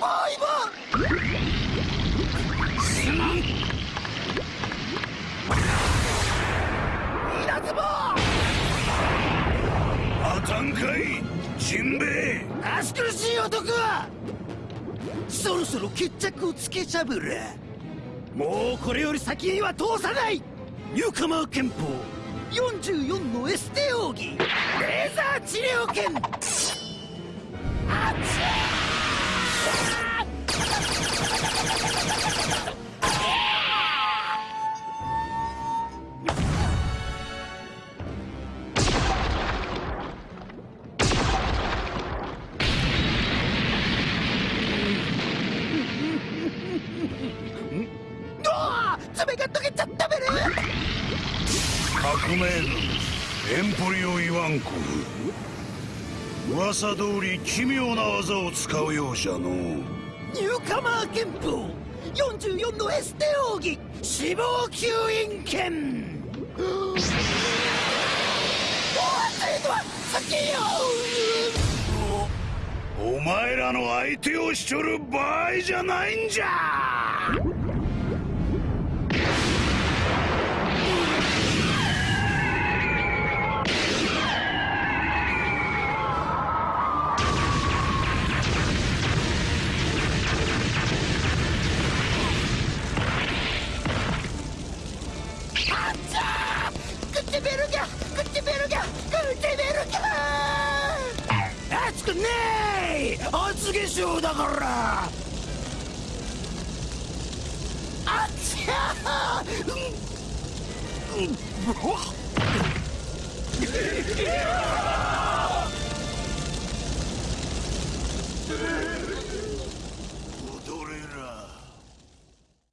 ボーイも稲妻あたんかい。ジンベエ足苦しい男はそろそろ決着をつけちゃぶれもうこれより先には通さないニューカマー憲法44のエステ奥義レーザー治療剣爪が溶けちゃったべる革命軍エンポリオ・イワンコフ噂通り奇妙な技を使うようじゃのニューカマー憲法。44のエステ奥義。死亡吸引剣おは先よお前らの相手をしちょる場合じゃないんじゃー食ってベルギャ食ってベルギャ食ってベルギャ熱くねえ厚化粧だから。あっちゃーうん。うん